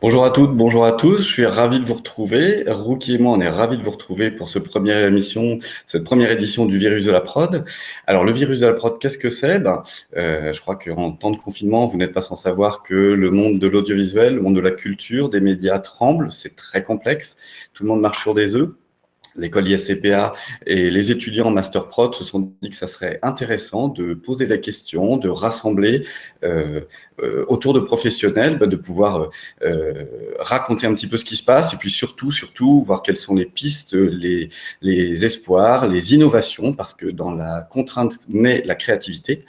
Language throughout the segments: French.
Bonjour à toutes, bonjour à tous. Je suis ravi de vous retrouver. Rookie et moi, on est ravis de vous retrouver pour cette première émission, cette première édition du virus de la prod. Alors, le virus de la prod, qu'est-ce que c'est? Ben, euh, Je crois qu'en temps de confinement, vous n'êtes pas sans savoir que le monde de l'audiovisuel, le monde de la culture, des médias tremble. C'est très complexe. Tout le monde marche sur des œufs l'école ISCPA et les étudiants en Master Prod se sont dit que ça serait intéressant de poser la question, de rassembler euh, autour de professionnels, bah, de pouvoir euh, raconter un petit peu ce qui se passe et puis surtout, surtout, voir quelles sont les pistes, les, les espoirs, les innovations, parce que dans la contrainte naît la créativité.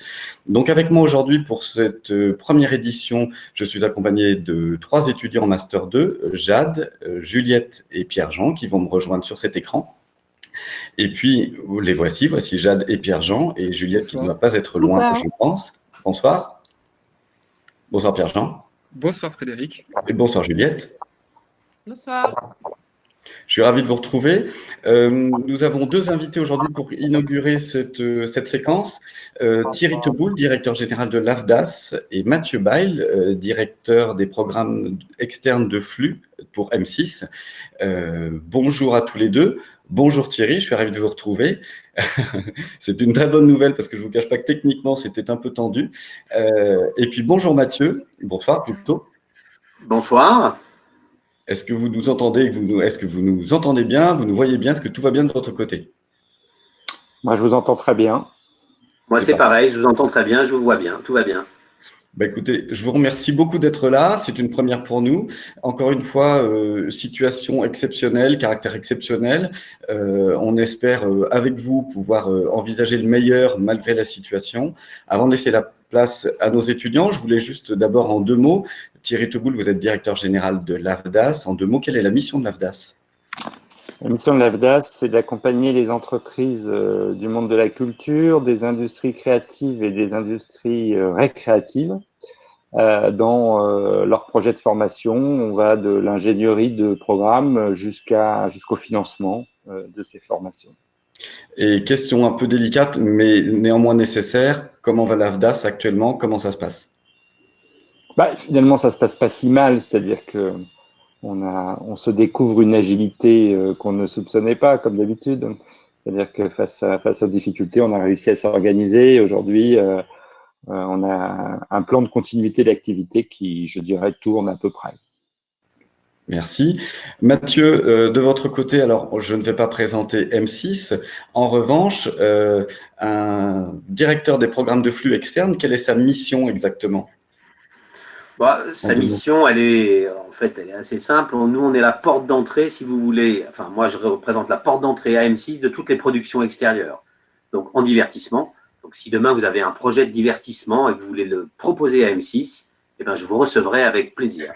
Donc avec moi aujourd'hui pour cette première édition, je suis accompagné de trois étudiants en Master 2, Jade, Juliette et Pierre-Jean, qui vont me rejoindre sur cet écran. Et puis, les voici, voici Jade et Pierre-Jean, et Juliette qui ne va pas être loin, je pense. Bonsoir. Bonsoir Pierre-Jean. Bonsoir Frédéric. Et bonsoir Juliette. Bonsoir. Je suis ravi de vous retrouver. Euh, nous avons deux invités aujourd'hui pour inaugurer cette, euh, cette séquence. Euh, Thierry Teboul, directeur général de l'AFDAS, et Mathieu Bail, directeur des programmes externes de flux pour M6. bonjour à tous les deux. Bonjour Thierry, je suis ravi de vous retrouver. C'est une très bonne nouvelle parce que je ne vous cache pas que techniquement, c'était un peu tendu. Euh, et puis bonjour Mathieu, bonsoir plutôt. Bonsoir. Est-ce que vous nous entendez Est-ce que vous nous entendez bien Vous nous voyez bien Est-ce que tout va bien de votre côté? Moi, je vous entends très bien. Moi, c'est pareil, je vous entends très bien, je vous vois bien, tout va bien. Bah écoutez, je vous remercie beaucoup d'être là. C'est une première pour nous. Encore une fois, euh, situation exceptionnelle, caractère exceptionnel. Euh, on espère euh, avec vous pouvoir envisager le meilleur malgré la situation. Avant de laisser la place à nos étudiants, je voulais juste d'abord en deux mots. Thierry Teboul, vous êtes directeur général de l'AFDAS. En deux mots, quelle est la mission de l'AFDAS? La mission de l'AFDAS, c'est d'accompagner les entreprises du monde de la culture, des industries créatives et des industries récréatives euh, dans euh, leur projet de formation. On va de l'ingénierie de programme jusqu'à jusqu'au financement euh, de ces formations. Et question un peu délicate, mais néanmoins nécessaire, comment va l'AFDAS actuellement? Comment ça se passe? Bah, Finalement, ça se passe pas si mal, c'est-à-dire que on, se découvre une agilité qu'on ne soupçonnait pas, comme d'habitude. C'est-à-dire que face, à, face aux difficultés, on a réussi à s'organiser. Aujourd'hui, euh, on a un plan de continuité d'activité qui, je dirais, tourne à peu près. Merci. Mathieu, euh, de votre côté, alors je ne vais pas présenter M6. En revanche, euh, un directeur des programmes de flux externes, quelle est sa mission exactement? Bah, Sa mission, elle est en fait elle est assez simple. Nous, on est la porte d'entrée, si vous voulez. Enfin, moi, je représente la porte d'entrée à M6 de toutes les productions extérieures. Donc, en divertissement. Donc, si demain vous avez un projet de divertissement et que vous voulez le proposer à M6, eh ben, je vous recevrai avec plaisir.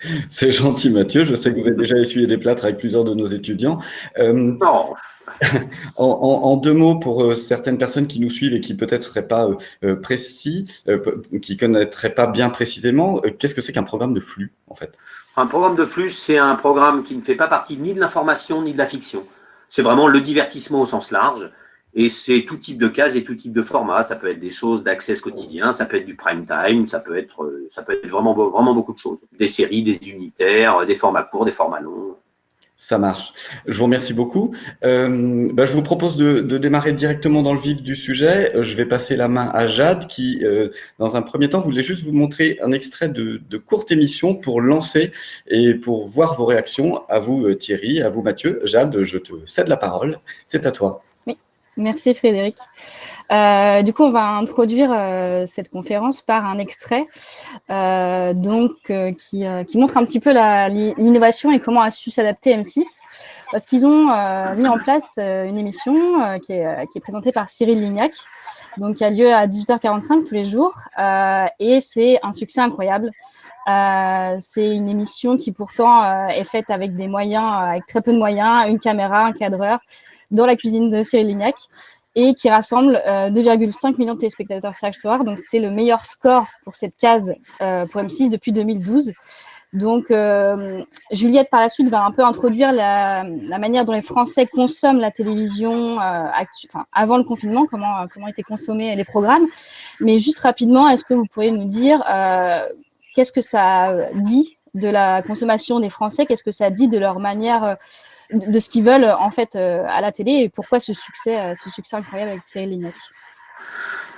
C'est gentil, Mathieu. Je sais que vous avez déjà essuyé des plâtres avec plusieurs de nos étudiants. Euh, non. en, deux mots, pour euh, certaines personnes qui nous suivent et qui peut-être ne seraient pas euh, précis, qui ne connaîtraient pas bien précisément, qu'est-ce que c'est qu'un programme de flux, en fait? Un programme de flux, c'est un programme qui ne fait pas partie ni de l'information ni de la fiction. C'est vraiment le divertissement au sens large. Et c'est tout type de cases et tout type de format. Ça peut être des choses d'accès quotidien, ça peut être du prime time, ça peut être, euh, ça peut être vraiment, vraiment beaucoup de choses. Des séries, des unitaires, des formats courts, des formats longs. Ça marche. Je vous remercie beaucoup. Euh, bah, je vous propose de, démarrer directement dans le vif du sujet. Euh, je vais passer la main à Jade qui, dans un premier temps, voulait juste vous montrer un extrait de, de, courte émission pour lancer et pour voir vos réactions. À vous Thierry, à vous Mathieu. Jade, je te cède la parole. C'est à toi. Merci Frédéric. Euh, du coup, on va introduire euh, cette conférence par un extrait euh, donc, qui, montre un petit peu l'innovation et comment a su s'adapter M6. Parce qu'ils ont mis en place une émission qui est, qui, est, présentée par Cyril Lignac, donc qui a lieu à 18h45 tous les jours. et c'est un succès incroyable. c'est une émission qui pourtant est faite avec des moyens, avec très peu de moyens, une caméra, un cadreur, dans la cuisine de Cyril Lignac et qui rassemble 2,5 euh, millions de téléspectateurs chaque soir. Donc, c'est le meilleur score pour cette case euh, pour M6 depuis 2012. Donc, euh, Juliette, par la suite, va un peu introduire la, manière dont les Français consomment la télévision avant le confinement, comment, comment étaient consommés les programmes. Mais juste rapidement, est-ce que vous pourriez nous dire qu'est-ce que ça dit de la consommation des Français? Qu'est-ce que ça dit de leur manière, de ce qu'ils veulent en fait à la télé et pourquoi ce succès, ce succès incroyable avec Cyril Lignac?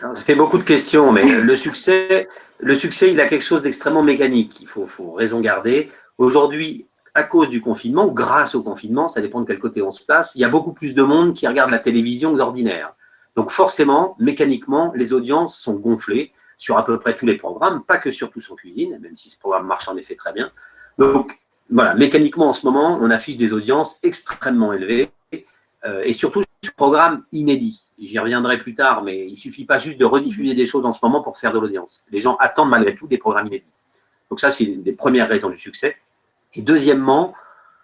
Ça fait beaucoup de questions, mais le succès, le succès, il a quelque chose d'extrêmement mécanique. Il faut, raison garder. Aujourd'hui, à cause du confinement, ou grâce au confinement, ça dépend de quel côté on se place, il y a beaucoup plus de monde qui regarde la télévision que d'ordinaire. Donc forcément, mécaniquement, les audiences sont gonflées sur à peu près tous les programmes, pas que sur Tous en cuisine, même si ce programme marche en effet très bien. Donc voilà, mécaniquement en ce moment, on affiche des audiences extrêmement élevées euh, et surtout sur programmes inédits. J'y reviendrai plus tard, mais il ne suffit pas juste de rediffuser des choses en ce moment pour faire de l'audience. Les gens attendent malgré tout des programmes inédits. Donc ça, c'est une des premières raisons du succès. Et deuxièmement,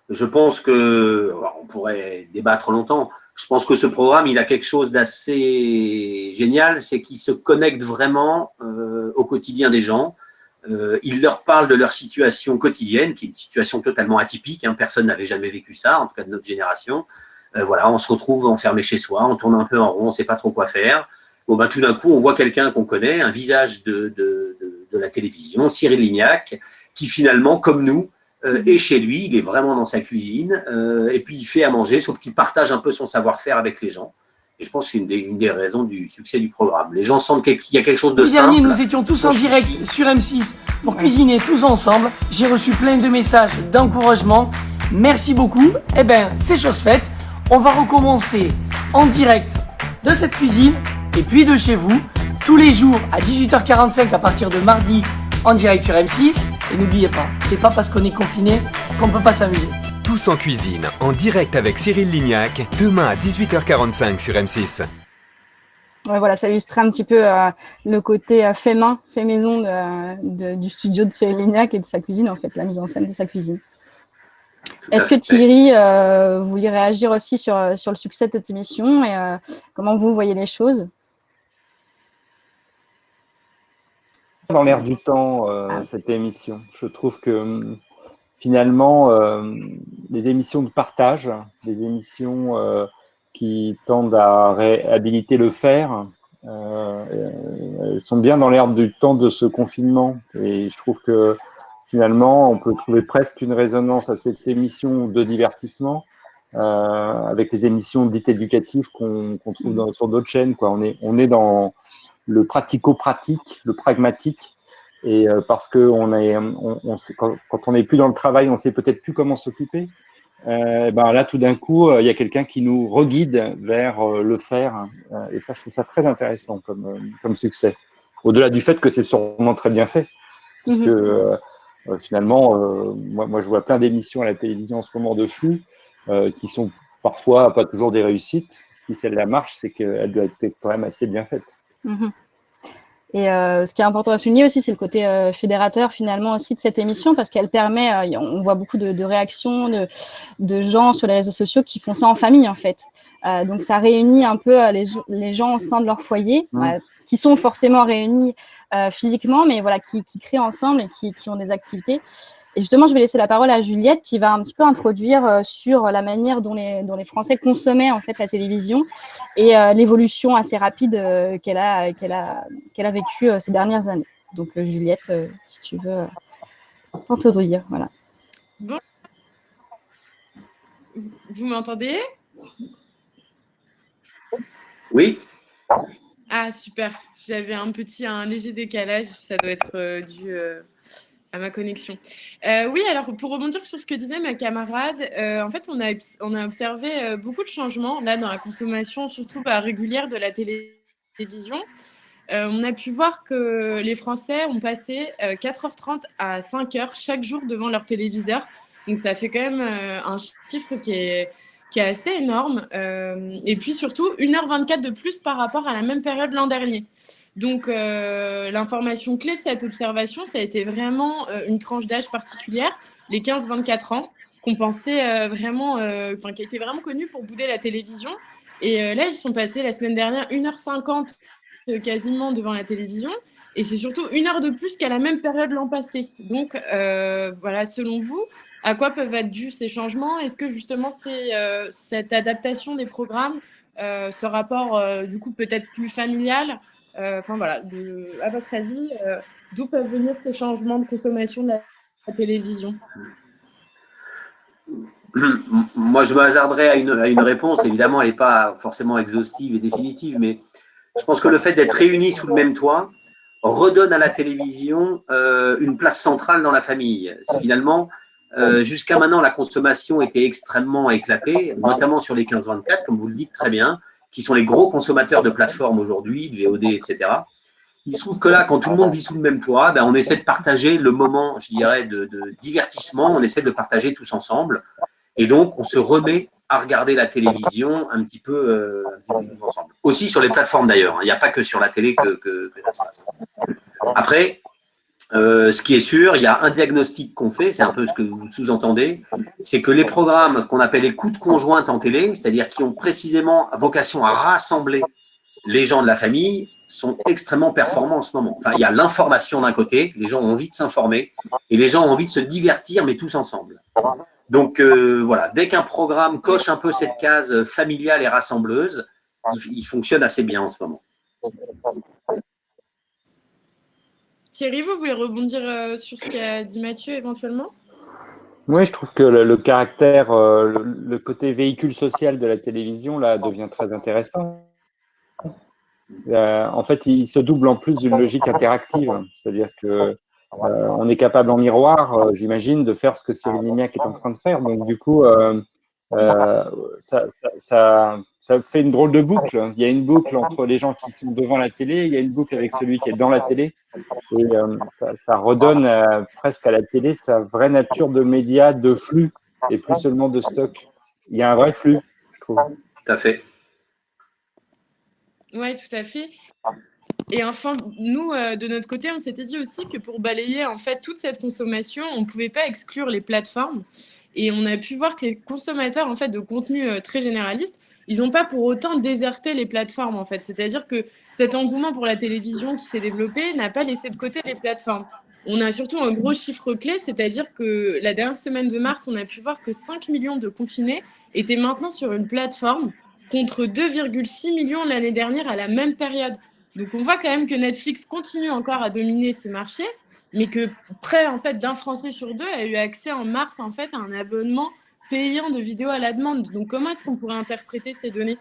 je pense que, on pourrait débattre longtemps, je pense que ce programme, il a quelque chose d'assez génial, c'est qu'il se connecte vraiment euh, au quotidien des gens. Euh, il leur parle de leur situation quotidienne, qui est une situation totalement atypique. Hein. personne n'avait jamais vécu ça, en tout cas de notre génération. Euh, voilà, on se retrouve enfermé chez soi, on tourne un peu en rond, on ne sait pas trop quoi faire. Bon, ben, tout d'un coup, on voit quelqu'un qu'on connaît, un visage de, de, la télévision, Cyril Lignac, qui finalement, comme nous, euh, est chez lui, il est vraiment dans sa cuisine, et puis il fait à manger, sauf qu'il partage un peu son savoir-faire avec les gens. Et je pense que c'est une, une, des raisons du succès du programme. Les gens sentent qu'il y a quelque chose de simple. dernier, nous étions tous en direct sur M6 pour cuisiner tous ensemble. J'ai reçu plein de messages d'encouragement. Merci beaucoup. Eh bien, c'est chose faite on va recommencer en direct de cette cuisine et puis de chez vous tous les jours à 18h45 à partir de mardi en direct sur M6. Et n'oubliez pas, c'est pas parce qu'on est confiné qu'on peut pas s'amuser. Tous en cuisine, en direct avec Cyril Lignac, demain à 18h45 sur M6. Ouais, voilà, ça illustre un petit peu euh, le côté euh, fait main, fait maison de, du studio de Cyril Lignac et de sa cuisine, en fait, la mise en scène de sa cuisine. Est-ce que Thierry, euh, vous voulez réagir aussi sur, euh, sur le succès de cette émission et euh, comment vous voyez les choses? Dans l'air du temps, euh, cette émission. Je trouve que hum, finalement, euh, les émissions de partage, les émissions euh, qui tendent à réhabiliter le faire, elles sont bien dans l'air du temps de ce confinement. Et je trouve que finalement, on peut trouver presque une résonance à cette émission de divertissement euh, avec les émissions dites éducatives qu'on trouve sur d'autres chaînes. On est dans le pratico-pratique, le pragmatique, et euh, parce que on est, on, on sait, quand, quand, on n'est plus dans le travail, on sait peut-être plus comment s'occuper. Euh, ben là, tout d'un coup, euh, il y a quelqu'un qui nous reguide vers le faire, et ça, je trouve ça très intéressant comme, comme succès. Au-delà du fait que c'est sûrement très bien fait, parce -hmm. que euh, finalement, euh, moi, moi, je vois plein d'émissions à la télévision en ce moment de flux qui sont parfois pas toujours des réussites. Si celle-là marche, c'est qu'elle doit être quand même assez bien faite. Mmh. Et euh, ce qui est important à souligner aussi, c'est le côté euh, fédérateur finalement aussi de cette émission parce qu'elle permet, euh, on voit beaucoup de, de réactions de, de, gens sur les réseaux sociaux qui font ça en famille en fait. donc ça réunit un peu les, les, gens au sein de leur foyer. Mmh qui sont forcément réunis euh, physiquement, mais voilà, qui, qui, créent ensemble et qui, qui, ont des activités. Et justement, je vais laisser la parole à Juliette qui va un petit peu introduire euh, sur la manière dont les, dont les Français consommaient en fait la télévision et euh, l'évolution assez rapide euh, qu'elle a, qu'elle a, qu'elle a vécue euh, ces dernières années. Donc Juliette, si tu veux introduire, voilà. Bon. Vous m'entendez? Oui. Ah, super. J'avais un petit, un léger décalage. Ça doit être euh, dû euh, à ma connexion. Euh, oui, alors pour rebondir sur ce que disait ma camarade, en fait, on a, on a observé beaucoup de changements là dans la consommation, surtout bah, régulière de la télévision. on a pu voir que les Français ont passé 4h30 à 5h chaque jour devant leur téléviseur. Donc ça fait quand même un chiffre qui est qui est assez énorme. Euh, et puis surtout, 1h24 de plus par rapport à la même période l'an dernier. Donc, euh, l'information clé de cette observation, ça a été vraiment euh, une tranche d'âge particulière, les 15-24 ans, qu'on pensait vraiment, enfin, qui était vraiment connue pour bouder la télévision. Et là, ils sont passés la semaine dernière 1h50 quasiment devant la télévision. Et c'est surtout une heure de plus qu'à la même période l'an passé. Donc, voilà, selon vous, à quoi peuvent être dus ces changements? Est-ce que justement c'est euh, cette adaptation des programmes, euh, ce rapport euh, du coup peut-être plus familial euh, Enfin voilà, de, à votre avis, euh, d'où peuvent venir ces changements de consommation de la la télévision? Moi, je me hasarderais à une, à une réponse. Évidemment, elle n'est pas forcément exhaustive et définitive, mais je pense que le fait d'être réunis sous le même toit redonne à la télévision euh, une place centrale dans la famille. Finalement, euh, jusqu'à maintenant, la consommation était extrêmement éclatée, notamment sur les 15-24, comme vous le dites très bien, qui sont les gros consommateurs de plateformes aujourd'hui, de VOD, etc. Il se trouve que là, quand tout le monde vit sous le même toit, ben, on essaie de partager le moment, je dirais, de, divertissement, on essaie de le partager tous ensemble. Et donc, on se remet à regarder la télévision un petit peu, euh, ensemble. Aussi sur les plateformes d'ailleurs, hein. il n'y a pas que sur la télé que, que, que ça se passe. Après, euh, ce qui est sûr, il y a un diagnostic qu'on fait, c'est un peu ce que vous sous-entendez, c'est que les programmes qu'on appelle écoute conjointe en télé, c'est-à-dire qui ont précisément vocation à rassembler les gens de la famille, sont extrêmement performants en ce moment. Enfin, il y a l'information d'un côté, les gens ont envie de s'informer, et les gens ont envie de se divertir, mais tous ensemble. Donc euh, voilà, dès qu'un programme coche un peu cette case familiale et rassembleuse, il fonctionne assez bien en ce moment. Thierry, vous voulez rebondir euh, sur ce qu'a dit Mathieu éventuellement? Oui, je trouve que le, caractère, euh, le, côté véhicule social de la télévision là devient très intéressant. Euh, en fait, il se double en plus d'une logique interactive, c'est-à-dire que on est capable en miroir, j'imagine, de faire ce que Cyril Lignac est en train de faire. Donc, du coup, euh, ça, ça, ça, fait une drôle de boucle. Il y a une boucle entre les gens qui sont devant la télé, il y a une boucle avec celui qui est dans la télé. Et euh, ça, ça, redonne euh, presque à la télé sa vraie nature de média, de flux, et plus seulement de stock. Il y a un vrai flux, je trouve. Tout à fait. Oui, tout à fait. Et enfin, nous, euh, de notre côté, on s'était dit aussi que pour balayer en fait toute cette consommation, on ne pouvait pas exclure les plateformes. Et on a pu voir que les consommateurs en fait, de contenu euh, très généraliste, ils n'ont pas pour autant déserté les plateformes. en fait. C'est-à-dire que cet engouement pour la télévision qui s'est développé n'a pas laissé de côté les plateformes. On a surtout un gros chiffre clé, c'est-à-dire que la dernière semaine de mars, on a pu voir que 5 millions de confinés étaient maintenant sur une plateforme contre 2,6 millions l'année dernière à la même période. Donc on voit quand même que Netflix continue encore à dominer ce marché mais que près en fait d'un Français sur deux a eu accès en mars en fait à un abonnement payant de vidéos à la demande. Donc comment est-ce qu'on pourrait interpréter ces données?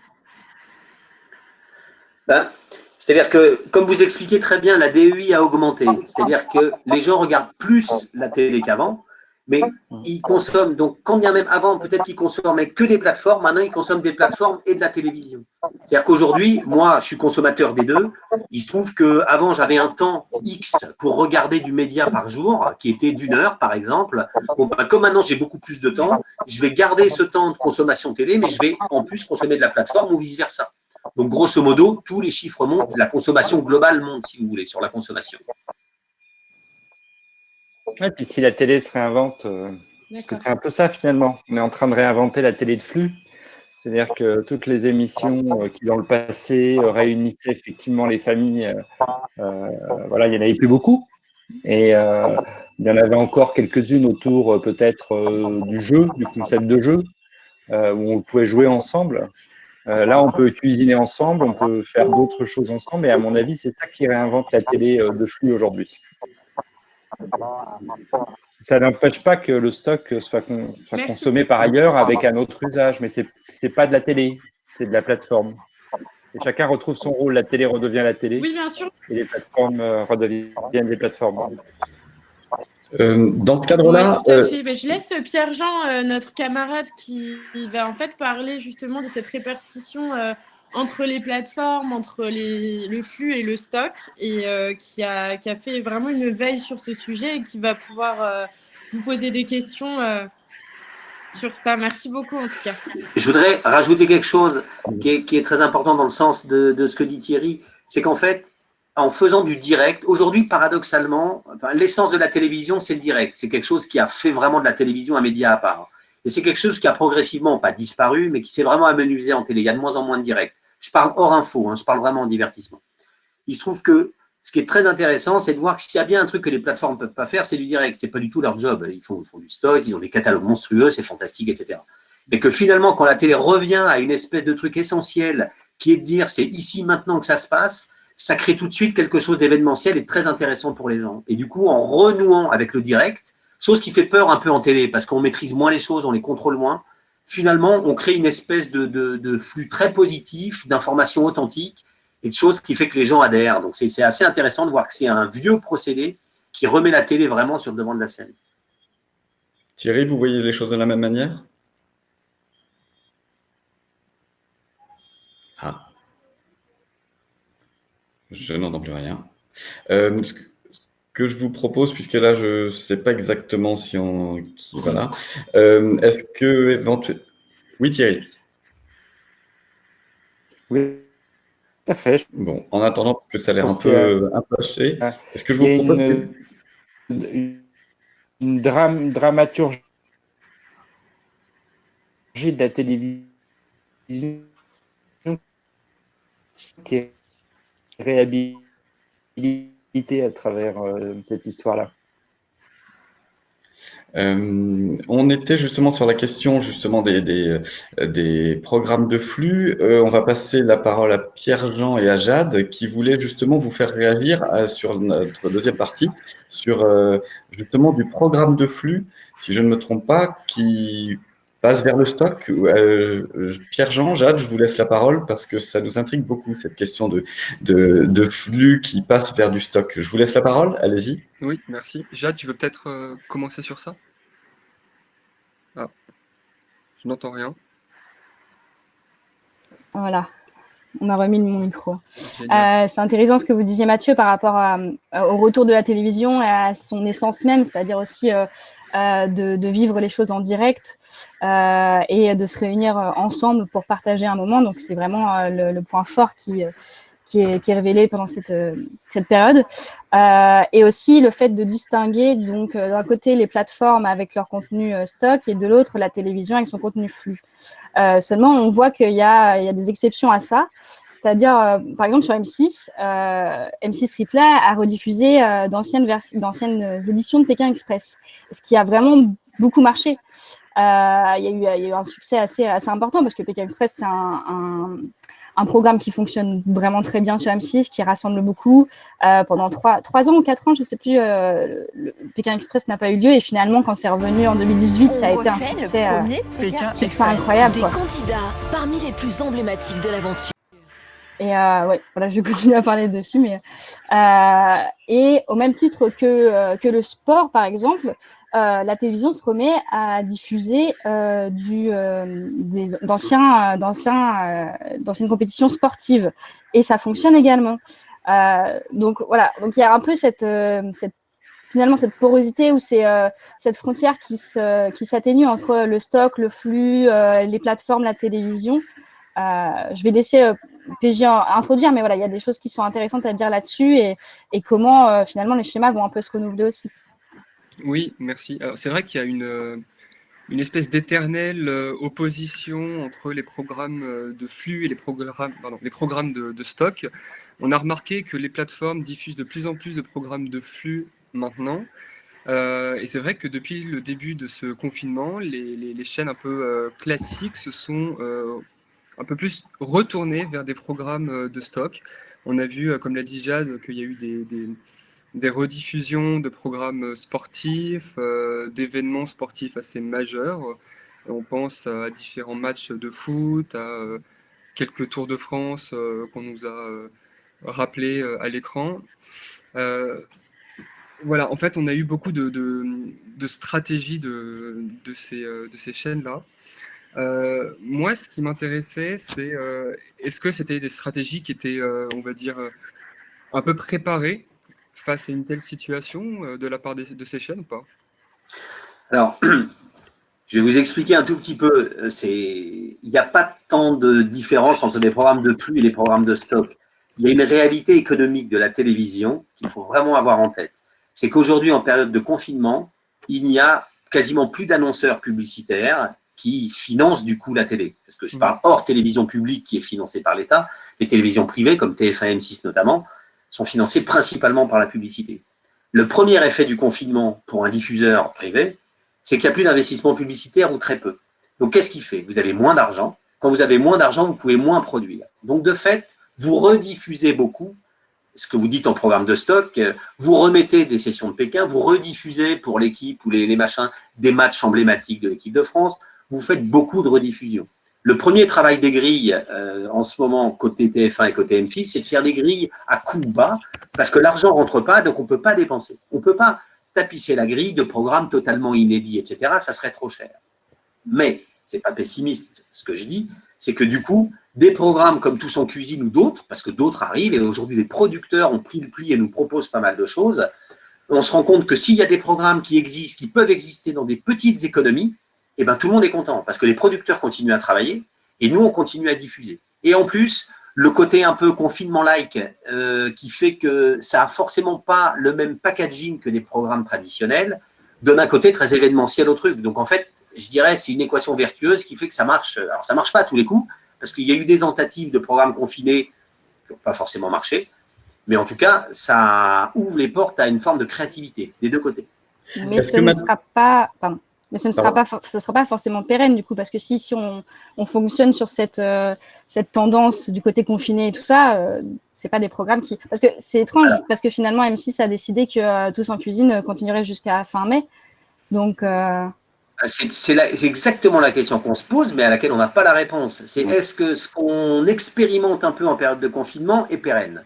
Ben, C'est-à-dire que, comme vous expliquez très bien, la DEI a augmenté. C'est-à-dire que les gens regardent plus la télé qu'avant, mais ils consomment, donc quand bien même avant, peut-être qu'ils consommaient que des plateformes, maintenant ils consomment des plateformes et de la télévision. C'est-à-dire qu'aujourd'hui, moi, je suis consommateur des deux. Il se trouve qu'avant, j'avais un temps X pour regarder du média par jour, qui était d'une heure, par exemple. Bon, ben, comme maintenant, j'ai beaucoup plus de temps, je vais garder ce temps de consommation télé, mais je vais en plus consommer de la plateforme ou vice-versa. Donc, grosso modo, tous les chiffres montent, la consommation globale monte, si vous voulez, sur la consommation. Ouais, puis si la télé se réinvente, euh, parce que c'est un peu ça finalement, on est en train de réinventer la télé de flux. C'est-à-dire que toutes les émissions euh, qui, dans le passé, euh, réunissaient effectivement les familles, voilà, il n'y en avait plus beaucoup. Et il y en avait encore quelques-unes autour peut-être du jeu, du concept de jeu, où on pouvait jouer ensemble. là, on peut cuisiner ensemble, on peut faire d'autres choses ensemble. Et à mon avis, c'est ça qui réinvente la télé de flux aujourd'hui. Ça n'empêche pas que le stock soit, con, soit consommé par ailleurs avec un autre usage, mais ce n'est pas de la télé, c'est de la plateforme. Et chacun retrouve son rôle. La télé redevient la télé. Oui, bien sûr. Et les plateformes euh, redeviennent des plateformes. Euh, dans ce cadre-là. Oui, euh... je laisse Pierre-Jean, euh, notre camarade, qui va en fait parler justement de cette répartition euh, entre les plateformes, entre les, le flux et le stock, et euh, qui, a, qui, a, fait vraiment une veille sur ce sujet et qui va pouvoir euh, vous poser des questions euh, sur ça. Merci beaucoup en tout cas. Je voudrais rajouter quelque chose qui est, qui est très important dans le sens de, de ce que dit Thierry, c'est qu'en fait, en faisant du direct, aujourd'hui, paradoxalement, l'essence de la télévision, c'est le direct. C'est quelque chose qui a fait vraiment de la télévision un média à part. Et c'est quelque chose qui a progressivement, pas disparu, mais qui s'est vraiment amenuisé en télé. Il y a de moins en moins de direct. Je parle hors info, hein, je parle vraiment en divertissement. Il se trouve que ce qui est très intéressant, c'est de voir s'il y a bien un truc que les plateformes ne peuvent pas faire, c'est du direct. Ce n'est pas du tout leur job. Ils font, font, du stock, ils ont des catalogues monstrueux, c'est fantastique, etc. Mais que finalement, quand la télé revient à une espèce de truc essentiel qui est de dire c'est ici maintenant que ça se passe, ça crée tout de suite quelque chose d'événementiel et très intéressant pour les gens. Et du coup, en renouant avec le direct, Chose qui fait peur un peu en télé, parce qu'on maîtrise moins les choses, on les contrôle moins. Finalement, on crée une espèce de, flux très positif, d'informations authentiques, et de choses qui fait que les gens adhèrent. Donc, c'est assez intéressant de voir que c'est un vieux procédé qui remet la télé vraiment sur le devant de la scène. Thierry, vous voyez les choses de la même manière? Ah. Je n'entends plus rien. Euh, que je vous propose, puisque là, je ne sais pas exactement si on... Voilà. Euh, est-ce que éventuellement... Oui, Thierry Oui, tout à fait. Bon, en attendant que ça a l'air un peu, un peu haché, est-ce que je vous propose... Une, une dramaturgie de la télévision qui est réhabilité à travers euh, cette histoire-là. Euh, on était justement sur la question justement des, des programmes de flux. Euh, on va passer la parole à Pierre-Jean et à Jade qui voulaient justement vous faire réagir sur notre deuxième partie, sur justement du programme de flux, si je ne me trompe pas, qui passe vers le stock. Euh, Pierre-Jean, Jade, je vous laisse la parole parce que ça nous intrigue beaucoup, cette question de, de, flux qui passe vers du stock. Je vous laisse la parole, allez-y. Oui, merci. Jade, tu veux peut-être euh, commencer sur ça? Ah, je n'entends rien. Voilà, on a remis mon micro. Euh, c'est intéressant ce que vous disiez, Mathieu, par rapport au retour de la télévision et à son essence même, c'est-à-dire aussi euh, de, vivre les choses en direct euh, et de se réunir euh, ensemble pour partager un moment. Donc, c'est vraiment le, point fort qui, qui, est, révélé pendant cette, cette période. et aussi le fait de distinguer, donc, d'un côté, les plateformes avec leur contenu stock et de l'autre, la télévision avec son contenu flux. seulement, on voit qu'il y, y a, des exceptions à ça. C'est-à-dire, euh, par exemple, sur M6, euh, M6 Replay a rediffusé euh, d'anciennes éditions de Pékin Express, ce qui a vraiment beaucoup marché. Il y, a eu un succès assez, assez important parce que Pékin Express, c'est un, programme qui fonctionne vraiment très bien sur M6, qui rassemble beaucoup. pendant trois, ans ou quatre ans, je ne sais plus, le Pékin Express n'a pas eu lieu. Et finalement, quand c'est revenu en 2018, ça a été un succès, succès incroyable. Des candidats parmi les plus emblématiques de l'aventure. Et euh, ouais, voilà, je vais continuer à parler dessus. Mais, euh, et au même titre que, euh, que le sport, par exemple, euh, la télévision se remet à diffuser euh, du, d'anciens, d'anciens, d'anciennes compétitions sportives. Et ça fonctionne également. donc voilà, donc il y a un peu cette, cette finalement cette porosité ou c'est cette frontière qui, se, qui s'atténue entre le stock, le flux, les plateformes, la télévision. je vais laisser PJ introduire, mais voilà, il y a des choses qui sont intéressantes à dire là-dessus et, comment euh, finalement les schémas vont un peu se renouveler aussi. Oui, merci. c'est vrai qu'il y a une, euh, une espèce d'éternelle euh, opposition entre les programmes de flux et les programmes, pardon, les programmes de, stock. On a remarqué que les plateformes diffusent de plus en plus de programmes de flux maintenant. et c'est vrai que depuis le début de ce confinement, les, les, chaînes un peu classiques se sont un peu plus retourner vers des programmes euh, de stock. On a vu, euh, comme l'a dit Jade, qu'il y a eu des, rediffusions de programmes sportifs, euh, d'événements sportifs assez majeurs. On pense à différents matchs de foot, à quelques Tours de France qu'on nous a rappelés à l'écran. voilà, en fait, on a eu beaucoup de, stratégies de ces chaînes-là. Euh, moi, ce qui m'intéressait, c'est euh, est-ce que c'était des stratégies qui étaient, euh, on va dire, un peu préparées face à une telle situation de la part de ces chaînes ou pas? Alors, je vais vous expliquer un tout petit peu. Il n'y a pas tant de différence entre les programmes de flux et les programmes de stock. Il y a une réalité économique de la télévision qu'il faut vraiment avoir en tête. C'est qu'aujourd'hui, en période de confinement, il n'y a quasiment plus d'annonceurs publicitaires qui finance du coup la télé. Parce que je parle hors télévision publique qui est financée par l'État. Les télévisions privées, comme TF1, M6 notamment, sont financées principalement par la publicité. Le premier effet du confinement pour un diffuseur privé, c'est qu'il n'y a plus d'investissement publicitaire ou très peu. Donc qu'est-ce qu'il fait? Vous avez moins d'argent. Quand vous avez moins d'argent, vous pouvez moins produire. Donc de fait, vous rediffusez beaucoup ce que vous dites en programme de stock, vous remettez des sessions de Pékin, vous rediffusez pour l'équipe ou les, machins des matchs emblématiques de l'équipe de France, vous faites beaucoup de rediffusions. Le premier travail des grilles euh, en ce moment, côté TF1 et côté M6, c'est de faire des grilles à coût bas, parce que l'argent ne rentre pas, donc on ne peut pas dépenser. On ne peut pas tapisser la grille de programmes totalement inédits, etc. Ça serait trop cher. Mais, ce n'est pas pessimiste ce que je dis, c'est que du coup, des programmes comme Tous en cuisine ou d'autres, parce que d'autres arrivent, et aujourd'hui les producteurs ont pris le pli et nous proposent pas mal de choses, on se rend compte que s'il y a des programmes qui existent, qui peuvent exister dans des petites économies, eh ben, tout le monde est content, parce que les producteurs continuent à travailler, et nous, on continue à diffuser. Et en plus, le côté un peu confinement-like, euh, qui fait que ça n'a forcément pas le même packaging que des programmes traditionnels, donne un côté très événementiel au truc. Donc en fait, je dirais, c'est une équation vertueuse qui fait que ça marche. Alors ça ne marche pas à tous les coups, parce qu'il y a eu des tentatives de programmes confinés qui n'ont pas forcément marché. Mais en tout cas, ça ouvre les portes à une forme de créativité des deux côtés. Mais ce ne sera pas, mais ce ne sera pas, ce sera pas forcément pérenne du coup, parce que si, si on, on fonctionne sur cette, euh, cette tendance du côté confiné et tout ça, euh, c'est pas des programmes qui, parce que c'est étrange, parce que finalement M6 a décidé que euh, Tous en cuisine continuerait jusqu'à fin mai, donc. Ah, c'est exactement la question qu'on se pose, mais à laquelle on n'a pas la réponse. C'est est-ce que ce qu'on expérimente un peu en période de confinement est pérenne?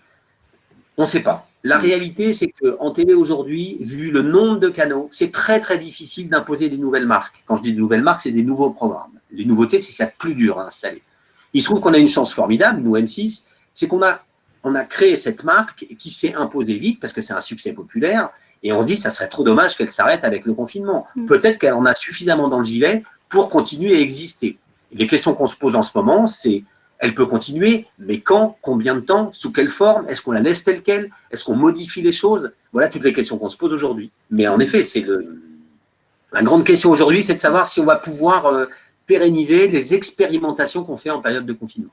On ne sait pas. La réalité, c'est qu'en télé aujourd'hui, vu le nombre de canaux, c'est très très difficile d'imposer des nouvelles marques. Quand je dis des nouvelles marques, c'est des nouveaux programmes. Les nouveautés, c'est ce qu'il y a de plus dur à installer. Il se trouve qu'on a une chance formidable, nous M6, c'est qu'on a, on a créé cette marque qui s'est imposée vite parce que c'est un succès populaire et on se dit, ça serait trop dommage qu'elle s'arrête avec le confinement. Mm. Peut-être qu'elle en a suffisamment dans le gilet pour continuer à exister. les questions qu'on se pose en ce moment, c'est, elle peut continuer, mais quand, combien de temps, sous quelle forme, est-ce qu'on la laisse telle qu'elle, est-ce qu'on modifie les choses? Voilà toutes les questions qu'on se pose aujourd'hui. Mais en effet, c'est la grande question aujourd'hui, c'est de savoir si on va pouvoir euh, pérenniser les expérimentations qu'on fait en période de confinement.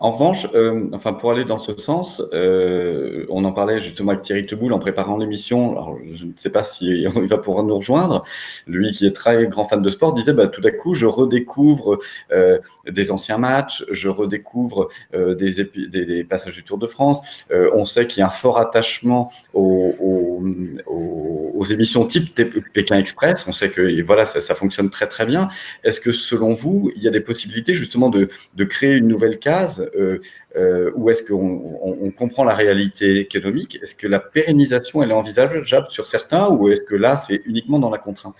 En revanche, euh, enfin pour aller dans ce sens, euh, on en parlait justement avec Thierry Teboul en préparant l'émission. Alors je ne sais pas si il va pouvoir nous rejoindre. Lui qui est très grand fan de sport disait bah, tout à coup je redécouvre euh, des anciens matchs, je redécouvre des, passages du Tour de France. On sait qu'il y a un fort attachement aux, aux, émissions type Pékin Express. On sait que voilà ça, fonctionne très très bien. Est-ce que selon vous il y a des possibilités justement de, de créer une nouvelle case euh, euh, ou est-ce qu'on comprend la réalité économique? Est-ce que la pérennisation, elle est envisageable sur certains ou est-ce que là, c'est uniquement dans la contrainte?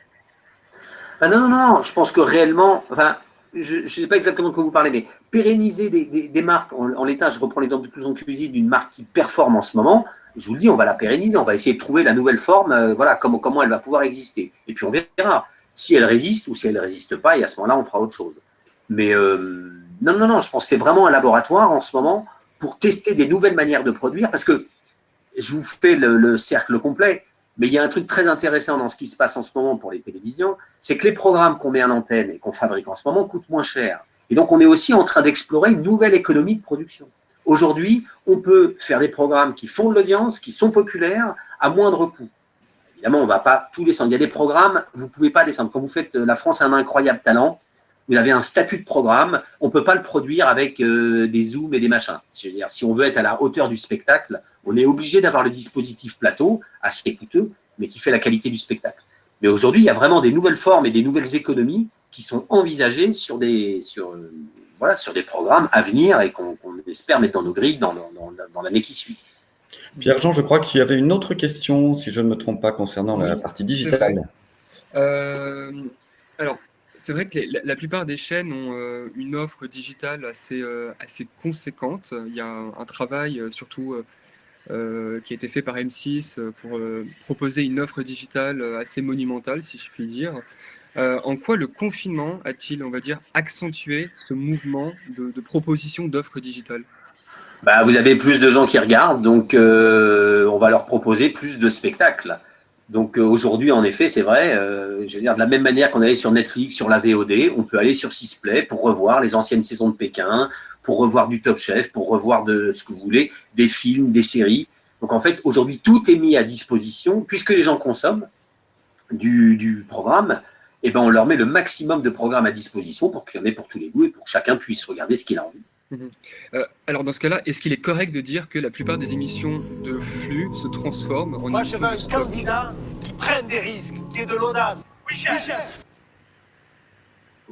Ah non, non, non, je pense que réellement, enfin, je ne sais pas exactement de quoi vous parlez, mais pérenniser des, marques, en, l'état, je reprends l'exemple de Tous en Cuisine, d'une marque qui performe en ce moment, je vous le dis, on va la pérenniser, on va essayer de trouver la nouvelle forme, euh, voilà, comment, comment elle va pouvoir exister. Et puis on verra si elle résiste ou si elle ne résiste pas, et à ce moment-là, on fera autre chose. Mais non, non, non, je pense que c'est vraiment un laboratoire en ce moment pour tester des nouvelles manières de produire, parce que je vous fais le, cercle complet, mais il y a un truc très intéressant dans ce qui se passe en ce moment pour les télévisions, c'est que les programmes qu'on met en antenne et qu'on fabrique en ce moment coûtent moins cher. Et donc, on est aussi en train d'explorer une nouvelle économie de production. Aujourd'hui, on peut faire des programmes qui font de l'audience, qui sont populaires, à moindre coût. Évidemment, on ne va pas tous descendre. Il y a des programmes, vous ne pouvez pas descendre. Quand vous faites La France a un incroyable talent, vous avez un statut de programme, on ne peut pas le produire avec euh, des zooms et des machins. C'est-à-dire, si on veut être à la hauteur du spectacle, on est obligé d'avoir le dispositif plateau, assez coûteux, mais qui fait la qualité du spectacle. Mais aujourd'hui, il y a vraiment des nouvelles formes et des nouvelles économies qui sont envisagées sur des, sur, euh, voilà, sur des programmes à venir et qu'on espère mettre dans nos grilles dans, dans, l'année qui suit. Pierre-Jean, je crois qu'il y avait une autre question, si je ne me trompe pas, concernant la partie digitale. Euh, alors, c'est vrai que la, plupart des chaînes ont euh, une offre digitale assez, euh, assez conséquente. Il y a un, travail euh, surtout qui a été fait par M6 pour proposer une offre digitale assez monumentale, si je puis dire. En quoi le confinement a-t-il, on va dire, accentué ce mouvement de, proposition d'offres digitales? Bah, Vous avez plus de gens qui regardent, donc on va leur proposer plus de spectacles. Donc euh, aujourd'hui, en effet, c'est vrai, euh, je veux dire, de la même manière qu'on allait sur Netflix, sur la VOD, on peut aller sur Sisplay pour revoir les anciennes saisons de Pékin, pour revoir du Top Chef, pour revoir de ce que vous voulez, des films, des séries. Donc en fait, aujourd'hui, tout est mis à disposition, puisque les gens consomment du, programme, eh ben on leur met le maximum de programmes à disposition pour qu'il y en ait pour tous les goûts et pour que chacun puisse regarder ce qu'il a envie. Mhm. Euh, alors dans ce cas-là, est-ce qu'il est correct de dire que la plupart des émissions de flux se transforment en Moi, je veux un candidat qui prenne des risques, qui ait de l'audace. Oui, chef.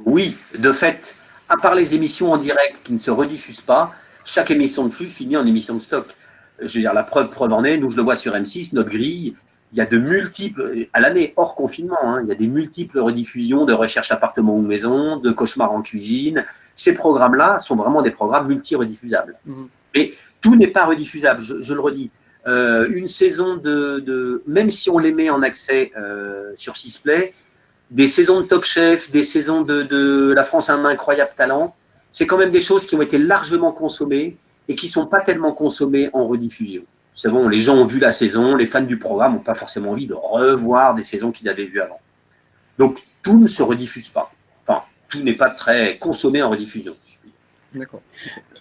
Oui, de fait, à part les émissions en direct qui ne se rediffusent pas, chaque émission de flux finit en émission de stock. Je veux dire, la preuve, preuve en est, nous je le vois sur M6, notre grille, il y a de multiples, à l'année hors confinement, hein, il y a des multiples rediffusions de recherche appartement ou maison, de cauchemar en cuisine. Ces programmes-là sont vraiment des programmes multi-rediffusables. Mhm. Mais tout n'est pas rediffusable, je, je le redis. Euh, une saison de, de- Même si on les met en accès euh, sur Sisplay, des saisons de Top Chef, des saisons de, de La France a un incroyable talent, c'est quand même des choses qui ont été largement consommées et qui ne sont pas tellement consommées en rediffusion. C'est bon, les gens ont vu la saison, les fans du programme n'ont pas forcément envie de revoir des saisons qu'ils avaient vues avant. Donc tout ne se rediffuse pas. Enfin, tout n'est pas très consommé en rediffusion. D'accord.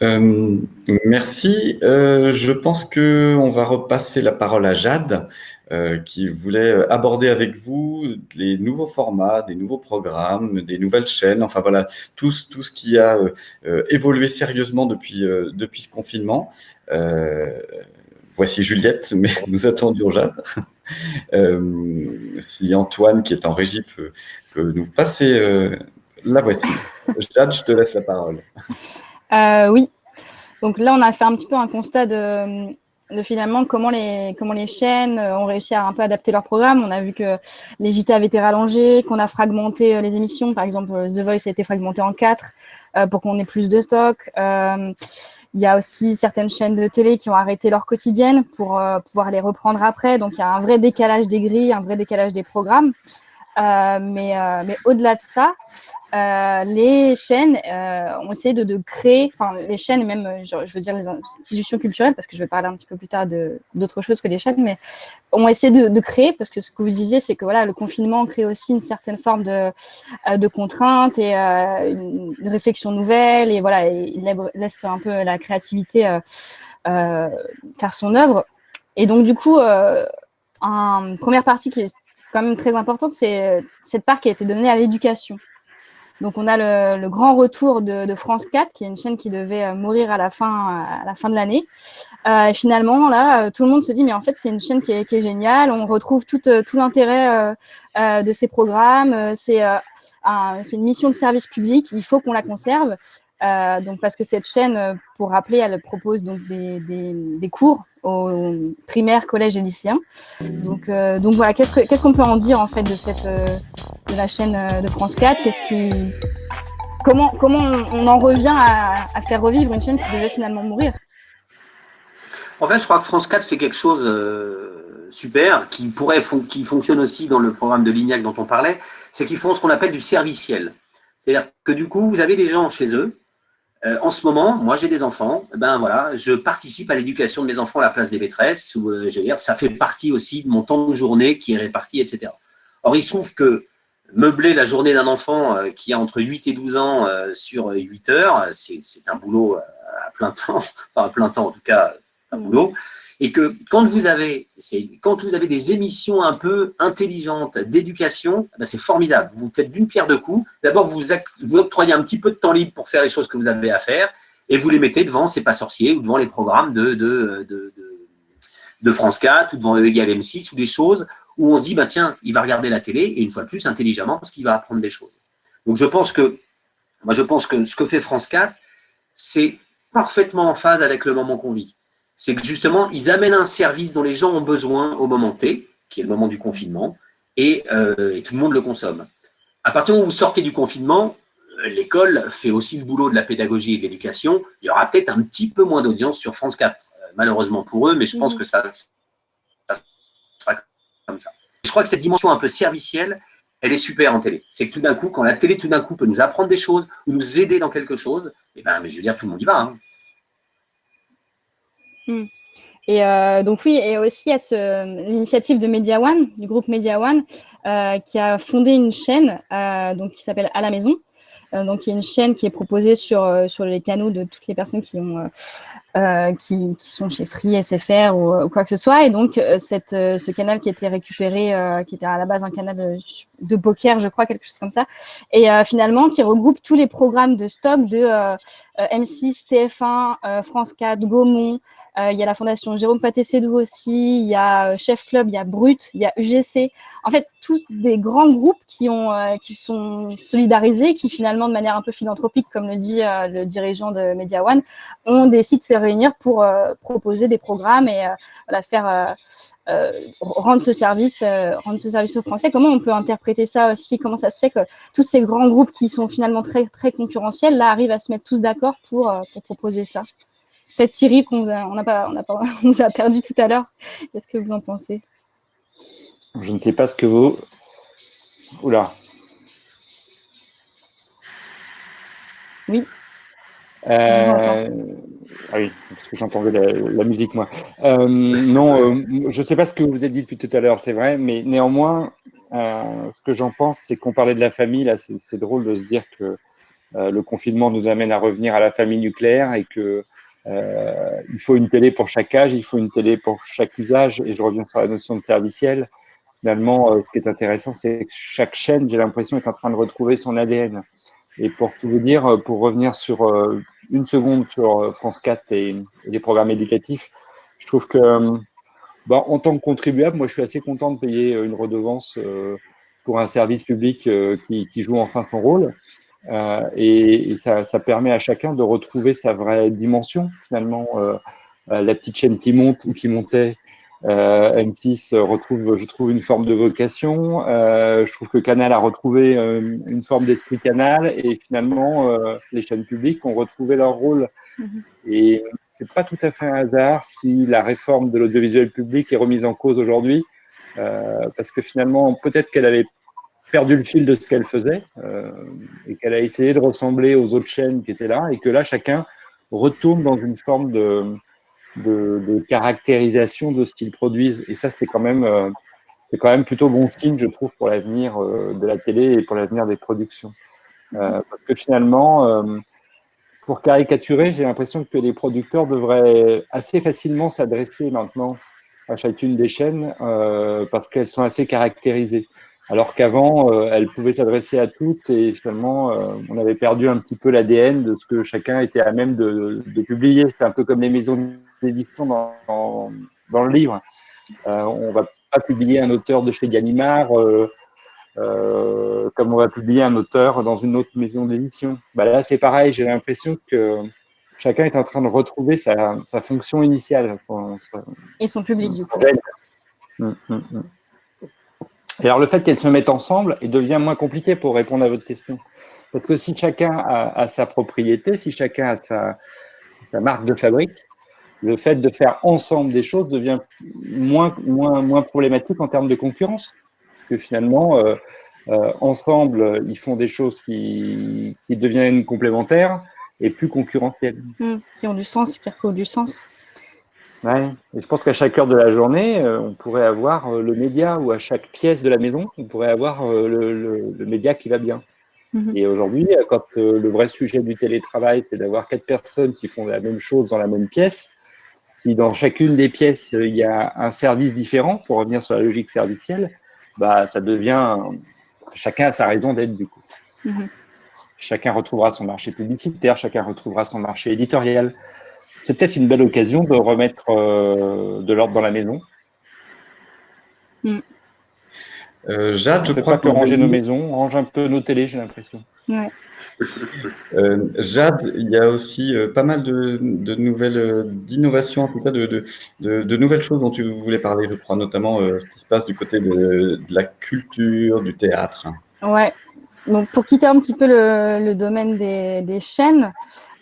Euh, merci. Euh, je pense que on va repasser la parole à Jade, euh, qui voulait aborder avec vous les nouveaux formats, des nouveaux programmes, des nouvelles chaînes, enfin voilà, tout, ce- tout ce qui a évolué sérieusement depuis, euh, depuis ce confinement. Voici Juliette, mais nous attendions Jade. Euh, si Antoine, qui est en régie, peut, peut nous passer euh, la voici. Jade, je te laisse la parole. Euh, oui. Donc là, on a fait un petit peu un constat de, de finalement comment les, comment les chaînes ont réussi à un peu adapter leur programme. On a vu que les JT avaient été rallongés, qu'on a fragmenté les émissions. Par exemple, The Voice a été fragmenté en quatre pour qu'on ait plus de stock. Il y a aussi certaines chaînes de télé qui ont arrêté leur quotidienne pour euh, pouvoir les reprendre après. Donc, il y a un vrai décalage des grilles, un vrai décalage des programmes. Euh, mais euh, mais au-delà de ça, euh, les chaînes ont essayé de, créer, enfin les chaînes et même, je, veux dire les institutions culturelles, parce que je vais parler un petit peu plus tard d'autres choses que les chaînes, mais ont essayé de, créer, parce que ce que vous disiez, c'est que voilà, le confinement crée aussi une certaine forme de, de contraintes et une, une réflexion nouvelle, et voilà, il laisse un peu la créativité faire son œuvre. Et donc du coup, une première partie qui est quand même très importante, c'est euh, cette part qui a été donnée à l'éducation. Donc on a le, grand retour de, France 4, qui est une chaîne qui devait euh, mourir à la fin, à la fin de l'année. Euh, finalement, là, tout le monde se dit, mais en fait, c'est une chaîne qui est, géniale. On retrouve tout, tout l'intérêt de ces programmes. C'est un- une mission de service public. Il faut qu'on la conserve. Donc parce que cette chaîne, pour rappeler, elle propose donc des, des cours aux primaires, collèges et lycéens. Donc, euh, donc voilà, qu'est-ce que- qu'est-ce qu'on peut en dire en fait de euh, la chaîne euh, de France 4 Qu'est-ce qui comment on, en revient à, faire revivre une chaîne qui devait finalement mourir? En fait, je crois que France 4 fait quelque chose euh, super, qui pourrait qui fonctionne aussi dans le programme de Lignac dont on parlait, c'est qu'ils font ce qu'on appelle du serviciel. C'est-à-dire que du coup, vous avez des gens chez eux. Euh, en ce moment, moi j'ai des enfants, ben voilà, je participe à l'éducation de mes enfants à la place des maîtresses, ou euh, je veux dire, ça fait partie aussi de mon temps de journée qui est réparti, etc. Or, il se trouve que meubler la journée d'un enfant euh, qui a entre 8 et 12 ans sur 8 heures, c'est un boulot à plein temps, enfin à plein temps en tout cas, un boulot. Et que quand vous avez, quand vous avez des émissions un peu intelligentes d'éducation, ben c'est formidable. Vous faites d'une pierre deux coups. D'abord, vous, vous octroyez un petit peu de temps libre pour faire les choses que vous avez à faire, et vous les mettez devant C'est pas sorcier ou devant les programmes de, de, de, France 4 ou devant E égale M6 ou des choses où on se dit, bah, tiens, il va regarder la télé, et une fois de plus, intelligemment, parce qu'il va apprendre des choses. Donc je pense que, moi je pense que ce que fait France 4, c'est parfaitement en phase avec le moment qu'on vit. C'est que justement, ils amènent un service dont les gens ont besoin au moment T, qui est le moment du confinement, et, euh, et tout le monde le consomme. À partir du moment où vous sortez du confinement, euh, l'école fait aussi le boulot de la pédagogie et de l'éducation. Il y aura peut-être un petit peu moins d'audience sur France 4, euh, malheureusement pour eux, mais je pense que ça, ça sera comme ça. Je crois que cette dimension un peu servicielle, elle est super en télé. C'est que tout d'un coup, quand la télé tout d'un coup peut nous apprendre des choses ou nous aider dans quelque chose, eh ben, mais je veux dire, tout le monde y va. hein. Hmm. Et euh, donc oui, et aussi ce- l'initiative de Media One, du groupe Media One, euh, qui a fondé une chaîne euh, donc, qui s'appelle À la maison. Donc il y a une chaîne qui est proposée sur, sur les canaux de toutes les personnes qui, ont, qui, qui sont chez Free, SFR ou, quoi que ce soit. Et donc cette, ce canal qui était récupéré, qui était à la base un canal euh, de poker, je crois, quelque chose comme ça. Et finalement, qui regroupe tous les programmes de stock de M6, TF1, France 4, Gaumont, il y a la fondation Jérôme Paté-Sédou aussi, il y a euh, Chef Club, il y a Brut, il y a UGC. En fait, tous des grands groupes euh, qui sont solidarisés, qui finalement, de manière un peu philanthropique, comme le dit le dirigeant de Media One, ont décidé de se réunir pour proposer des programmes et voilà, faire rendre ce service, rendre ce service aux Français. Comment on peut interpréter ça aussi? Comment ça se fait que tous ces grands groupes qui sont finalement très très concurrentiels là arrivent à se mettre tous d'accord pour proposer ça? Peut-être Thierry qu'on on a, pas, on a, pas, on nous a perdu tout à l'heure. Qu'est-ce que vous en pensez? Je ne sais pas ce que vous. Oula. Oui. Euh... Ah oui, parce que j'entendais la, musique, moi. Euh, non, euh, je ne sais pas ce que vous avez dit depuis tout à l'heure, c'est vrai, mais néanmoins, ce que j'en pense, c'est qu'on parlait de la famille, là, c'est drôle de se dire que le confinement nous amène à revenir à la famille nucléaire et que euh, il faut une télé pour chaque âge, il faut une télé pour chaque usage, et je reviens sur la notion de serviciel. Finalement, euh, ce qui est intéressant, c'est que chaque chaîne, j'ai l'impression, est en train de retrouver son ADN. Et pour tout vous dire, euh, pour revenir sur une seconde sur France 4 et, les programmes éducatifs, je trouve que, bah, en tant que contribuable, moi, je suis assez content de payer une redevance pour un service public qui, qui joue enfin son rôle. Euh, et, ça, ça, permet à chacun de retrouver sa vraie dimension, finalement. Euh, euh, la petite chaîne qui monte ou qui montait, M6 retrouve, je trouve, une forme de vocation. je trouve que Canal a retrouvé une forme d'esprit Canal et finalement, les chaînes publiques ont retrouvé leur rôle. Mm-hmm. Et c'est pas tout à fait un hasard si la réforme de l'audiovisuel public est remise en cause aujourd'hui, parce que finalement, peut-être qu'elle avait perdu le fil de ce qu'elle faisait euh, et qu'elle a essayé de ressembler aux autres chaînes qui étaient là et que là, chacun retourne dans une forme de, caractérisation de ce qu'ils produisent. Et ça, c'est quand même... Euh, plutôt bon signe, je trouve, pour l'avenir euh, de la télé et pour l'avenir des productions. parce que finalement, pour caricaturer, j'ai l'impression que les producteurs devraient assez facilement s'adresser maintenant à chacune des chaînes parce qu'elles sont assez caractérisées alors qu'avant, euh, elle pouvait s'adresser à toutes et finalement, euh, on avait perdu un petit peu l'ADN de ce que chacun était à même de, publier. C'est un peu comme les maisons d'édition dans, dans, le livre. Euh, on va pas publier un auteur de chez Gallimard comme on va publier un auteur dans une autre maison d'édition. Bah là, c'est pareil, j'ai l'impression que chacun est en train de retrouver sa, fonction initiale. et son public, du coup. Hum, hum, hum. Et alors, le fait qu'elles se mettent ensemble il devient moins compliqué pour répondre à votre question. Parce que si chacun a, sa propriété, si chacun a sa, marque de fabrique, le fait de faire ensemble des choses devient moins, moins, moins problématique en termes de concurrence. Parce que finalement, euh, euh, ensemble, ils font des choses qui, deviennent complémentaires et plus concurrentielles. Mmh, qui ont du sens, qui retrouvent du sens. Ouais. Et je pense qu'à chaque heure de la journée, euh, on pourrait avoir euh, le média ou à chaque pièce de la maison, on pourrait avoir euh, le, média qui va bien. Mhm. Et aujourd'hui, quand le vrai sujet du télétravail, c'est d'avoir quatre personnes qui font la même chose dans la même pièce, si dans chacune des pièces, il y a un service différent, pour revenir sur la logique servicielle, bah, ça devient, chacun a sa raison d'être du coup. Mhm. Chacun retrouvera son marché publicitaire, chacun retrouvera son marché éditorial, c'est peut-être une belle occasion de remettre euh, de l'ordre dans la maison. Mm. Euh, Jade, je crois que ranger nos maisons, on range un peu nos télés, j'ai l'impression. Euh, Jade, il y a aussi pas mal de, nouvelles, d'innovations, en tout cas de, de, nouvelles choses dont tu voulais parler, je crois, notamment ce qui se passe du côté de, la culture, du théâtre. Ouais, pour quitter un petit peu le, domaine des, chaînes,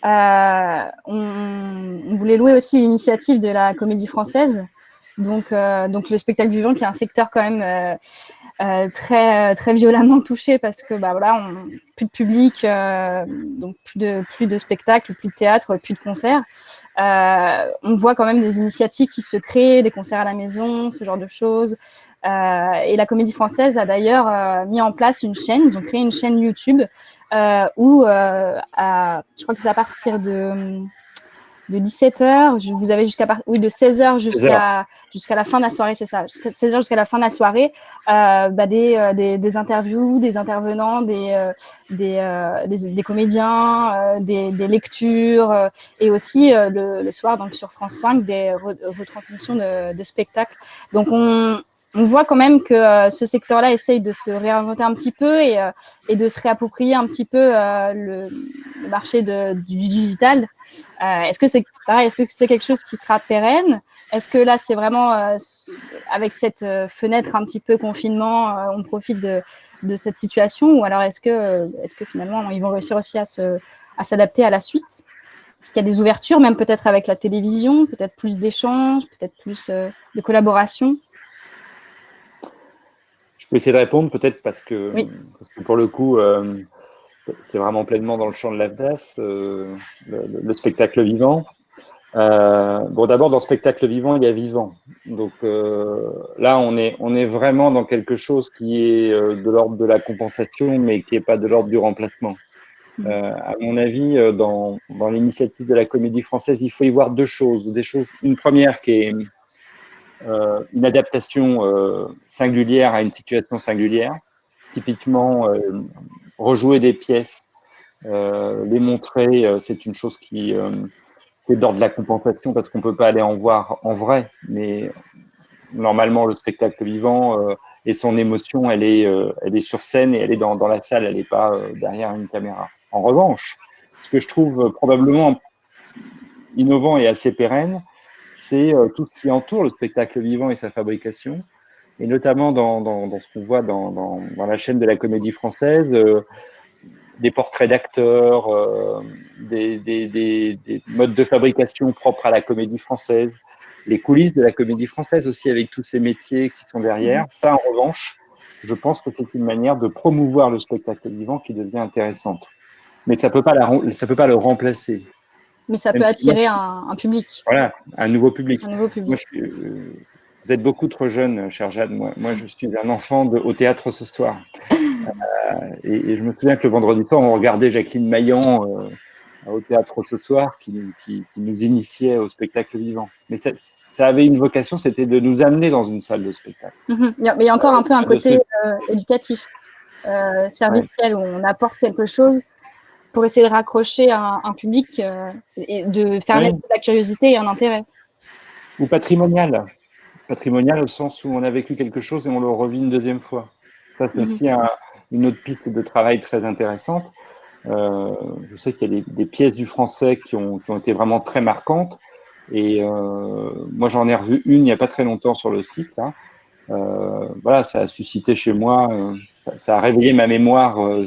euh, on, voulait louer aussi l'initiative de la comédie française. Donc, euh, donc le spectacle vivant, qui est un secteur quand même euh, très, violemment touché parce que bah, voilà, plus de public, donc plus de, plus de spectacles, plus de théâtre, plus de concerts. On voit quand même des initiatives qui se créent, des concerts à la maison, ce genre de choses. Et la Comédie Française a d'ailleurs mis en place une chaîne, ils ont créé une chaîne YouTube où, à, je crois que c'est à partir de de 17h, vous avez jusqu'à oui, de 16h jusqu'à jusqu'à la fin de la soirée, c'est ça, jusqu'à 16h jusqu'à la fin de la soirée, euh, bah, des, des, des, interviews, des intervenants, des, des, des, comédiens, des, des, lectures et aussi le, le, soir donc sur France 5 des retransmissions de, de spectacles. Donc on, on voit quand même que euh, ce secteur-là essaye de se réinventer un petit peu et, euh, de se réapproprier un petit peu euh, le, marché du digital. est-ce que c'est pareil Est-ce que c'est quelque chose qui sera pérenne? Est-ce que là, c'est vraiment avec cette fenêtre un petit peu confinement, on profite de, cette situation? Ou alors est-ce que, finalement, ils vont réussir aussi à s'adapter à, à la suite? Est-ce qu'il y a des ouvertures, même peut-être avec la télévision, peut-être plus d'échanges, peut-être plus de collaboration? Je peux essayer de répondre peut-être parce que, pour le coup, euh, c'est vraiment pleinement dans le champ de l'AFDAS, euh, le, spectacle vivant. Euh, bon, d'abord, dans le spectacle vivant, il y a vivant. Donc là, on est, on est vraiment dans quelque chose qui est de l'ordre de la compensation, mais qui n'est pas de l'ordre du remplacement. Mmh. à mon avis, dans, dans l'initiative de la comédie française, il faut y voir deux choses. Des choses une première qui est euh, une adaptation euh, singulière à une situation singulière. Typiquement, euh, rejouer des pièces, les montrer, c'est une chose qui est d'ordre de la compensation parce qu'on ne peut pas aller en voir en vrai, mais normalement, le spectacle vivant et son émotion, elle est, elle est sur scène et elle est dans la salle, elle n'est pas derrière une caméra. En revanche, ce que je trouve probablement innovant et assez pérenne, c'est euh, tout ce qui entoure le spectacle vivant et sa fabrication, et notamment dans, dans, ce qu'on voit dans, dans, la chaîne de la comédie française, euh, des portraits d'acteurs, euh, des, des, des, des, modes de fabrication propres à la comédie française, les coulisses de la comédie française aussi avec tous ces métiers qui sont derrière. Mmh. Ça, en revanche, je pense que c'est une manière de promouvoir le spectacle vivant qui devient intéressante. Mais ça ne peut, pas peut pas le remplacer. Mais ça peut attirer un, public. Voilà, un nouveau public. Un nouveau public. Euh, vous êtes beaucoup trop jeune, cher Jade. Moi, moi, je suis un enfant de, au théâtre ce soir. Euh, et, je me souviens que le vendredi soir, on regardait Jacqueline Maillan euh, au théâtre ce soir, qui, qui, nous initiait au spectacle vivant. Mais ça, ça avait une vocation, c'était de nous amener dans une salle de spectacle. Mhm. Mais il y a encore un peu un côté éducatif, serviciel, où on apporte quelque chose pour essayer de raccrocher un, un public euh, et de faire naître la curiosité et un intérêt. Ou patrimonial. Patrimonial au sens où on a vécu quelque chose et on le revit une deuxième fois. Ça, c'est mhm. aussi une autre piste de travail très intéressante. Euh, je sais qu'il y a des, pièces du français qui ont, qui ont, été vraiment très marquantes. Et euh, moi, j'en ai revu une il n'y a pas très longtemps sur le site. Euh, voilà, ça a suscité chez moi, euh, ça, a réveillé ma mémoire euh,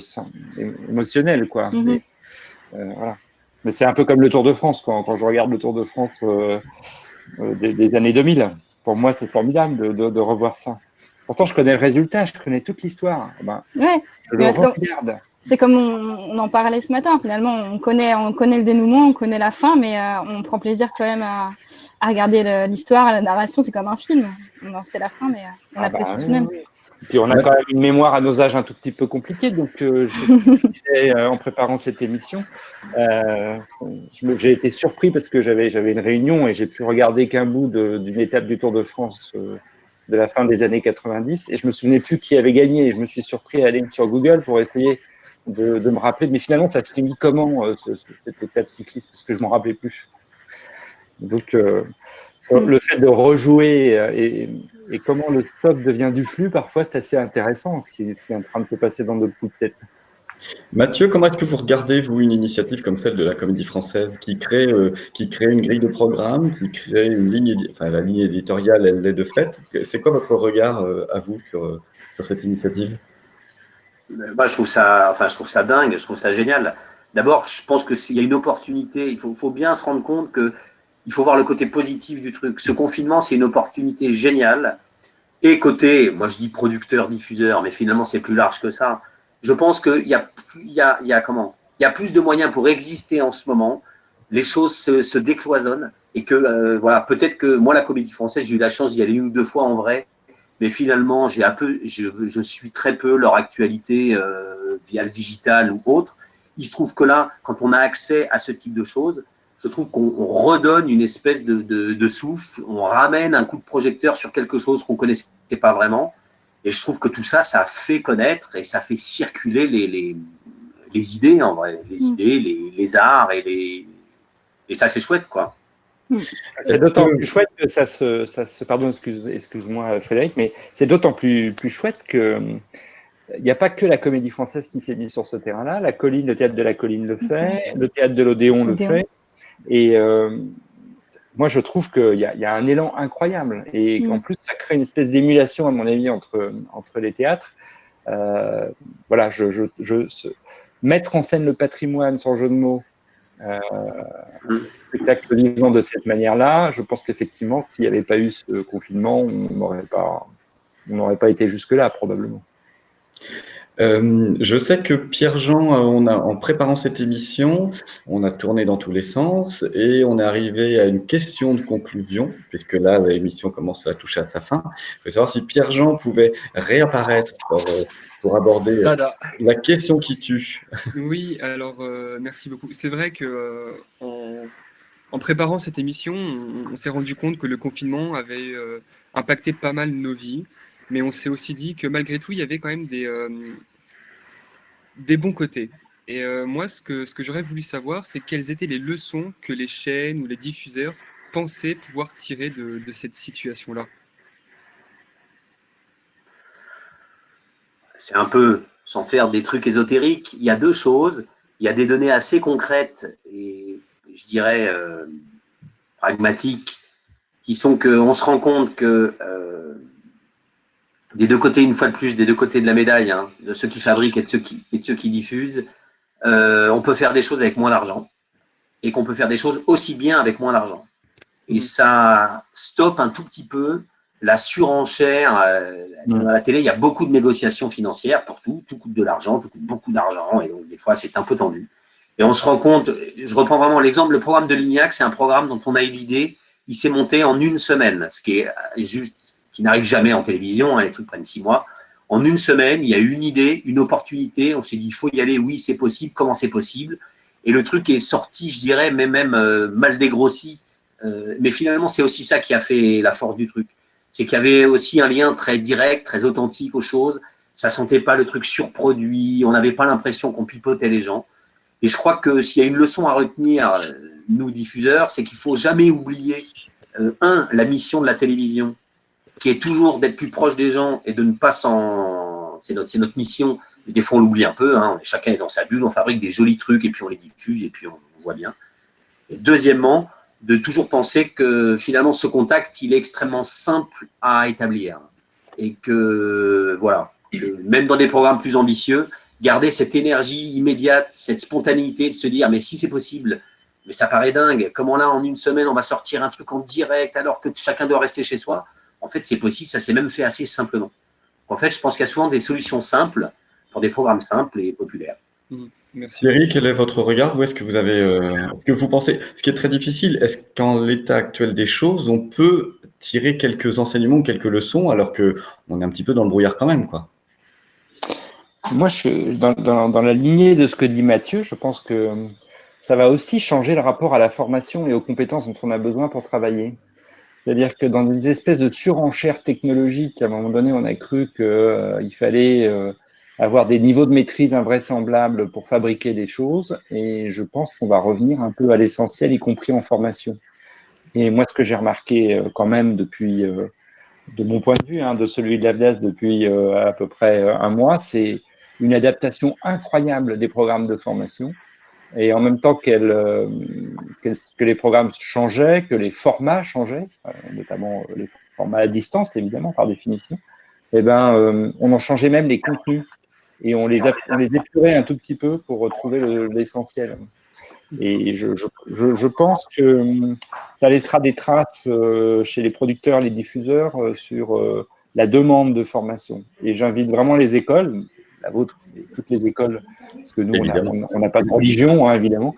émotionnelle, quoi. Mhm. Mais, voilà. Mais c'est un peu comme le Tour de France, quand, quand je regarde le Tour de France des, années 2000. Pour moi, c'est formidable de, de, revoir ça. Pourtant, je connais le résultat, je connais toute l'histoire. Ben, ouais. Je le regarde c'est comme on, en parlait ce matin, finalement, on connaît, on connaît le dénouement, on connaît la fin, mais euh, on prend plaisir quand même à, regarder l'histoire, la narration, c'est comme un film. On sait la fin, mais euh, on ah apprécie bah tout de même. Puis on a quand même une mémoire à nos âges un tout petit peu compliquée, donc euh, en préparant cette émission, j'ai été surpris parce que j'avais une réunion et j'ai pu regarder qu'un bout d'une étape du Tour de France de la fin des années 90 et je me souvenais plus qui avait gagné. je me suis surpris à aller sur Google pour essayer de, me rappeler. Mais finalement, ça se finit comment euh, cette étape cycliste? Parce que je m'en rappelais plus. Donc, euh, le fait de rejouer euh, et, comment le stock devient du flux, parfois, c'est assez intéressant ce qui, est en train de se passer dans notre coups de tête. Mathieu, comment est-ce que vous regardez, vous, une initiative comme celle de la Comédie Française qui crée, qui crée une grille de programme, qui crée une ligne, enfin la ligne éditoriale, elle est de fait. C'est quoi votre regard à vous sur, sur cette initiative? Bah, je trouve ça, enfin, je trouve ça dingue, je trouve ça génial. D'abord, je pense que s'il y a une opportunité, il faut, faut, bien se rendre compte que il faut voir le côté positif du truc. Ce confinement, c'est une opportunité géniale. Et côté, moi je dis producteur, diffuseur, mais finalement c'est plus large que ça. Je pense qu'il y a, plus de moyens pour exister en ce moment. Les choses se, décloisonnent et que euh, voilà, peut-être que moi la comédie française, j'ai eu la chance d'y aller une ou deux fois en vrai mais finalement, j'ai un peu, je, je, suis très peu leur actualité euh, via le digital ou autre. Il se trouve que là, quand on a accès à ce type de choses, je trouve qu'on redonne une espèce de, souffle, on ramène un coup de projecteur sur quelque chose qu'on ne connaissait pas vraiment. Et je trouve que tout ça, ça fait connaître et ça fait circuler les, les, idées, en vrai, les mm. idées, les, arts et les. Et ça, c'est chouette, quoi. Mm. C'est d'autant plus chouette que ça se, ça se pardon, excuse, excuse-moi Frédéric, mais c'est d'autant plus, plus chouette que il n'y a pas que la comédie française qui s'est mise sur ce terrain-là. La colline, le théâtre de la colline le fait, le théâtre de l'Odéon le fait. Et euh, moi, je trouve qu'il y, y, a un élan incroyable. Et mm. en plus, ça crée une espèce d'émulation, à mon avis, entre, entre les théâtres. Euh, voilà, je, je, je, mettre en scène le patrimoine, sans jeu de mots, euh, spectacle vivant de cette manière-là, je pense qu'effectivement, s'il n'y avait pas eu ce confinement, on n'aurait pas, on n'aurait pas été jusque-là, probablement. Euh, je sais que Pierre-Jean, euh, on a, en préparant cette émission, on a tourné dans tous les sens et on est arrivé à une question de conclusion, puisque là, l'émission commence à toucher à sa fin. Je veux savoir si Pierre-Jean pouvait réapparaître pour, euh, aborder la question qui tue. Oui, alors merci beaucoup. C'est vrai que en, préparant cette émission, on, s'est rendu compte que le confinement avait impacté pas mal nos vies mais on s'est aussi dit que malgré tout, il y avait quand même des, euh, des bons côtés. Et euh, moi, ce que, ce que j'aurais voulu savoir, c'est quelles étaient les leçons que les chaînes ou les diffuseurs pensaient pouvoir tirer de, de cette situation-là. C'est un peu, sans faire des trucs ésotériques, il y a deux choses. Il y a des données assez concrètes et je dirais euh, pragmatiques qui sont qu'on se rend compte que des deux côtés, une fois de plus, des deux côtés de la médaille, hein, de ceux qui fabriquent et de ceux qui, et de ceux qui diffusent, euh, on peut faire des choses avec moins d'argent et qu'on peut faire des choses aussi bien avec moins d'argent. Et mmh. ça stoppe un tout petit peu la surenchère. Euh. Dans la télé, il y a beaucoup de négociations financières pour tout. Tout coûte de l'argent, tout coûte beaucoup d'argent. Et donc, des fois, c'est un peu tendu. Et on se rend compte, je reprends vraiment l'exemple, le programme de Lignac, c'est un programme dont on a eu l'idée, il s'est monté en une semaine, ce qui est juste qui n'arrive jamais en télévision, hein, les trucs prennent six mois. En une semaine, il y a une idée, une opportunité, on s'est dit, il faut y aller, oui, c'est possible, comment c'est possible? Et le truc est sorti, je dirais, mais même euh, mal dégrossi. Euh, mais finalement, c'est aussi ça qui a fait la force du truc. C'est qu'il y avait aussi un lien très direct, très authentique aux choses. Ça sentait pas le truc surproduit, on n'avait pas l'impression qu'on pipotait les gens. Et je crois que s'il y a une leçon à retenir, euh, nous diffuseurs, c'est qu'il faut jamais oublier, un, la mission de la télévision, qui est toujours d'être plus proche des gens et de ne pas s'en... C'est notre, notre mission. Des fois, on l'oublie un peu. Hein. Chacun est dans sa bulle, on fabrique des jolis trucs et puis on les diffuse et puis on, voit bien. Et deuxièmement, de toujours penser que finalement, ce contact, il est extrêmement simple à établir. Et que, voilà, même dans des programmes plus ambitieux, garder cette énergie immédiate, cette spontanéité de se dire, mais si c'est possible, mais ça paraît dingue, comment là, en une semaine, on va sortir un truc en direct alors que chacun doit rester chez soi? En fait, c'est possible, ça s'est même fait assez simplement. En fait, je pense qu'il y a souvent des solutions simples pour des programmes simples et populaires. Mmh, merci. Thierry, quel est votre regard Vous, est-ce que vous avez, euh, ce que vous pensez, ce qui est très difficile, est-ce qu'en l'état actuel des choses, on peut tirer quelques enseignements, quelques leçons, alors que on est un petit peu dans le brouillard quand même, quoi? Moi, je, dans, dans, la lignée de ce que dit Mathieu, je pense que ça va aussi changer le rapport à la formation et aux compétences dont on a besoin pour travailler. C'est-à-dire que dans des espèces de surenchères technologiques, à un moment donné, on a cru qu'il euh, fallait euh, avoir des niveaux de maîtrise invraisemblables pour fabriquer des choses. Et je pense qu'on va revenir un peu à l'essentiel, y compris en formation. Et moi, ce que j'ai remarqué euh, quand même depuis, de mon point de vue, hein, de celui de l'AVDAS depuis à peu près un mois, c'est une adaptation incroyable des programmes de formation et en même temps euh, que les programmes changeaient, que les formats changeaient, euh, notamment euh, les formats à distance, évidemment, par définition, eh ben, on en changeait même les contenus et on les, on les épurait un tout petit peu pour retrouver l'essentiel. Et je, je, je, pense que ça laissera des traces chez les producteurs, les diffuseurs sur la demande de formation. Et j'invite vraiment les écoles, la vôtre, toutes les écoles, parce que nous, on n'a pas de religion, hein, évidemment.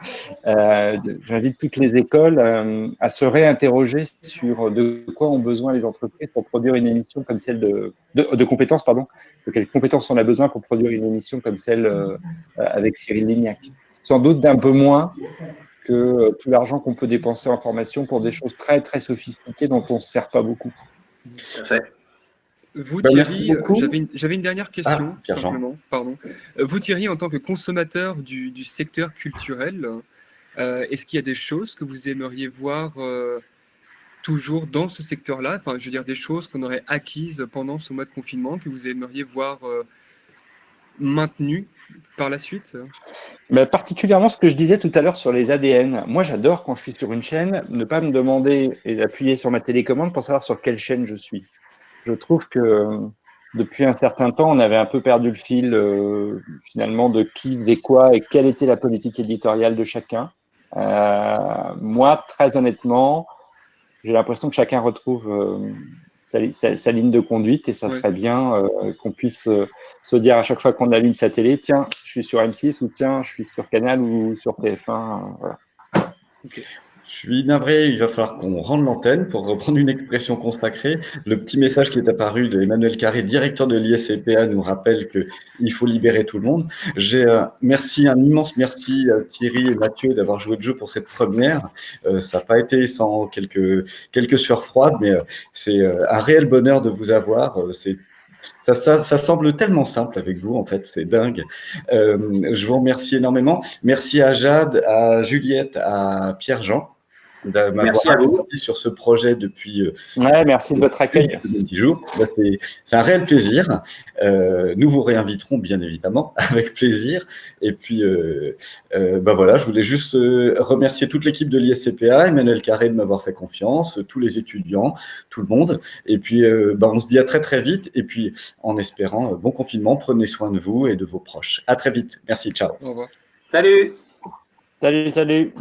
Euh, j'invite toutes les écoles euh, à se réinterroger sur de quoi ont besoin les entreprises pour produire une émission comme celle de, de, compétences, pardon, de quelles compétences on a besoin pour produire une émission comme celle euh, avec Cyril Lignac. Sans doute d'un peu moins que tout l'argent qu'on peut dépenser en formation pour des choses très très sophistiquées dont on ne se sert pas beaucoup. Tout à fait. Vous, Ben, merci Thierry, euh, j'avais une, dernière question, Ah, Pierre-Jean. simplement. Pardon. Euh, Vous, Thierry, en tant que consommateur du, du secteur culturel, euh, est-ce qu'il y a des choses que vous aimeriez voir euh, toujours dans ce secteur-là? Enfin, je veux dire, des choses qu'on aurait acquises pendant ce mois de confinement, que vous aimeriez voir euh, maintenues par la suite? Mais particulièrement ce que je disais tout à l'heure sur les ADN. Moi, j'adore quand je suis sur une chaîne, ne pas me demander et d'appuyer sur ma télécommande pour savoir sur quelle chaîne je suis. Je trouve que euh, depuis un certain temps, on avait un peu perdu le fil euh, finalement de qui faisait quoi et quelle était la politique éditoriale de chacun. Euh, moi, très honnêtement, j'ai l'impression que chacun retrouve euh, sa, sa- sa ligne de conduite et ça Ouais. serait bien qu'on puisse se dire à chaque fois qu'on allume sa télé, tiens, je suis sur M6 ou tiens, je suis sur Canal ou sur TF1. euh, voilà. Je suis navré, il va falloir qu'on rende l'antenne pour reprendre une expression consacrée. Le petit message qui est apparu de Emmanuel Carré, directeur de l'ISCPA, nous rappelle qu'il faut libérer tout le monde. J'ai euh, merci, un immense merci à Thierry et Mathieu d'avoir joué le jeu pour cette première. Euh, ça n'a pas été sans quelques, quelques sueurs froides, mais euh, c'est euh, un réel bonheur de vous avoir. C'est ça, ça, ça semble tellement simple avec vous, en fait, c'est dingue. Euh, je vous remercie énormément. Merci à Jade, à Juliette, à Pierre-Jean de m'avoir Merci à vous. sur ce projet depuis euh, Ouais, merci de votre accueil. depuis 10 jours. Bah, c'est un réel plaisir. Euh, nous vous réinviterons bien évidemment avec plaisir. Et puis, euh, euh, bah voilà, je voulais juste remercier toute l'équipe de l'ISCPA, Emmanuel Carré de m'avoir fait confiance, tous les étudiants, tout le monde. Et puis, euh, bah, on se dit à très très vite. Et puis, en espérant bon confinement, prenez soin de vous et de vos proches. À très vite. Merci. Ciao. Au revoir. Salut Salut, salut.